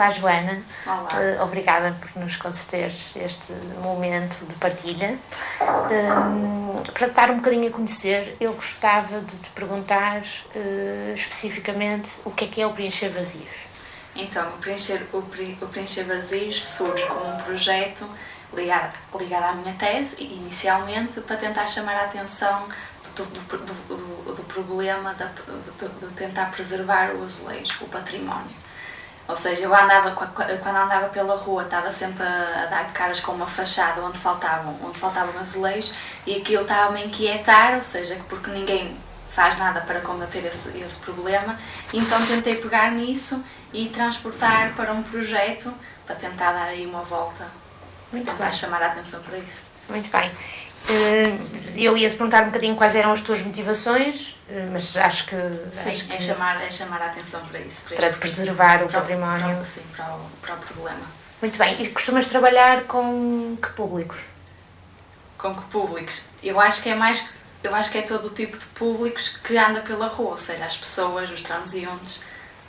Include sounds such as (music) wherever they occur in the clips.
Olá, Joana. Olá. Uh, obrigada por nos concederes este momento de partilha. Um, para te dar um bocadinho a conhecer, eu gostava de te perguntar uh, especificamente o que é que é o Preencher Vazios. Então, o Preencher, o, o Preencher Vazios surge como um projeto ligado, ligado à minha tese, inicialmente, para tentar chamar a atenção do, do, do, do problema de, de, tentar preservar o azulejo, o património. Ou seja, eu andava, quando andava pela rua, estava sempre a, dar de caras com uma fachada onde faltavam, onde faltavam azulejos e aquilo estava-me a inquietar, ou seja, porque ninguém faz nada para combater esse, esse problema. Então tentei pegar nisso e transportar para um projeto para tentar dar aí uma volta, Muito tentar bem. chamar a atenção para isso. Muito bem. Eh, eu ia te perguntar um bocadinho quais eram as tuas motivações, eh, mas acho que. Sim, acho é, que chamar, é chamar a atenção para isso. Para, para este- preservar o para património. Para, sim, para o, para o problema. Muito bem. E costumas trabalhar com que públicos? Com que públicos? Eu acho que é mais. Eu acho que é todo o tipo de públicos que anda pela rua, ou seja, as pessoas, os transeuntes,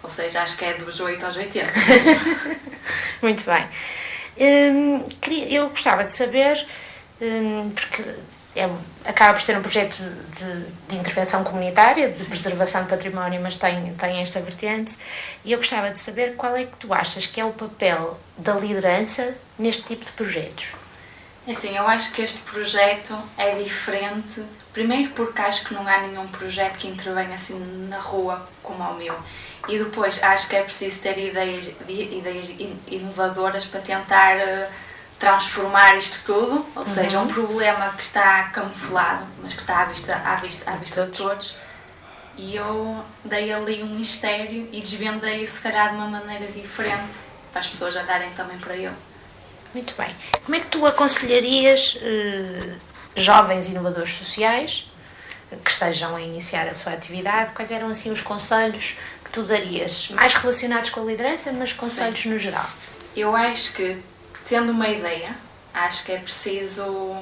ou seja, acho que é dos 8 aos 80. (laughs) Muito bem. Hum, eu gostava de saber, porque é, acaba por ser um projeto de, de intervenção comunitária, de preservação de património, mas tem, tem esta vertente, e eu gostava de saber qual é que tu achas que é o papel da liderança neste tipo de projetos. Assim, eu acho que este projeto é diferente, primeiro porque acho que não há nenhum projeto que intervenha assim na rua como o meu. E depois acho que é preciso ter ideias, ideias in- inovadoras para tentar eh, transformar isto tudo, ou seja, um problema que está camuflado, mas que está à vista, à vista, à vista de todos. E eu dei ali um mistério e desvendei se calhar de uma maneira diferente para as pessoas andarem também para ele. Muito bem. Como é que tu aconselharias eh, jovens inovadores sociais que estejam a iniciar a sua atividade? Quais eram assim os conselhos que tu darias, mais relacionados com a liderança, mas conselhos no geral? Eu acho que, tendo uma ideia, acho que é preciso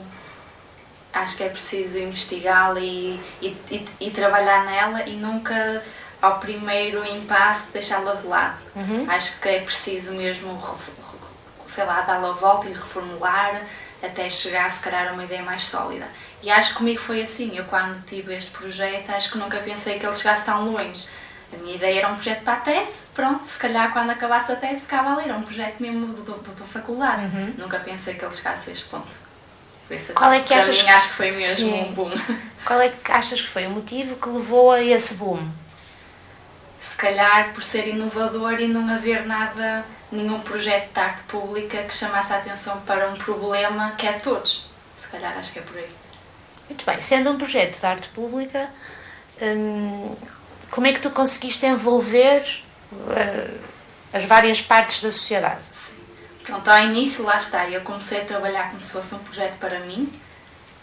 acho que é preciso investigá-la e, e, e, e trabalhar nela e nunca ao primeiro impasse deixá-la de lado. Acho que é preciso mesmo, sei lá, dar-la a volta e reformular até chegar, se calhar, a uma ideia mais sólida. E acho que comigo foi assim. Eu, quando tive este projeto, acho que nunca pensei que ele chegasse tão longe. A minha ideia era um projeto para a tese, pronto, se calhar quando acabasse a tese ficava ali, era um projeto mesmo do- do- da faculdade. Nunca pensei que ele chegasse a este ponto. Isso, Qual é que para achas mim, que- acho que foi mesmo Sim. um boom. (laughs) Qual é que achas que foi o motivo que levou a esse boom? Se calhar por ser inovador e não haver nada, nenhum projeto de arte pública que chamasse a atenção para um problema que é de todos. Se calhar acho que é por aí. Muito bem, sendo um projeto de arte pública, hum, como é que tu conseguiste envolver eh, as várias partes da sociedade? Pronto, ao início, lá está, eu comecei a trabalhar como se fosse um projeto para mim,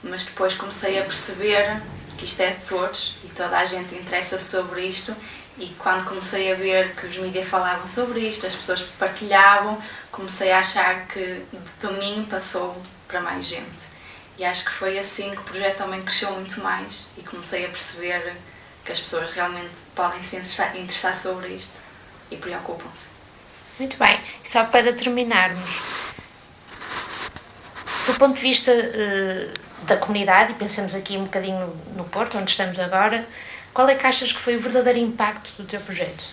mas depois comecei a perceber que isto é de todos e toda a gente interessa sobre isto. E quando comecei a ver que os mídias falavam sobre isto, as pessoas partilhavam, comecei a achar que de mim passou para mais gente. E acho que foi assim que o projeto também cresceu muito mais e comecei a perceber que as pessoas realmente podem se interessar, sobre isto e preocupam-se. Muito bem, e só para terminarmos, do ponto de vista eh, da comunidade, e pensemos aqui um bocadinho no Porto, onde estamos agora, qual é que achas que foi o verdadeiro impacto do teu projeto?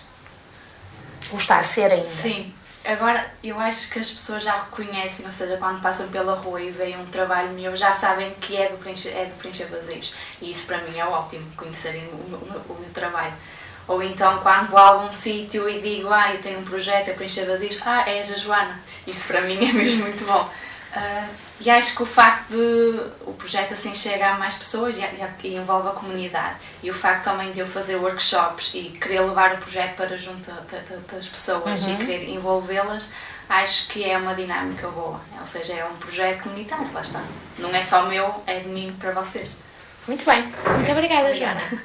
Ou está a ser ainda? Sim, agora eu acho que as pessoas já reconhecem, ou seja, quando passam pela rua e veem um trabalho meu, já sabem que é do preencher, é do preencher vazios. E isso para mim é ótimo, conhecerem o, o meu trabalho. Ou então quando vou a algum sítio e digo, ah, eu tenho um projeto a preencher vazios, ah, és a Joana. Isso para mim é mesmo muito bom. Ah, e acho que o facto de o projeto assim chega a mais pessoas e, e- e envolve a comunidade e o facto também de eu fazer workshops e querer levar o projeto para junto da- da- das pessoas e querer envolvê-las, acho que é uma dinâmica boa. Ou seja, é um projeto comunitário, lá está. Não é só meu, é de mim para vocês. Muito bem, muito obrigada, Obrigada. Joana.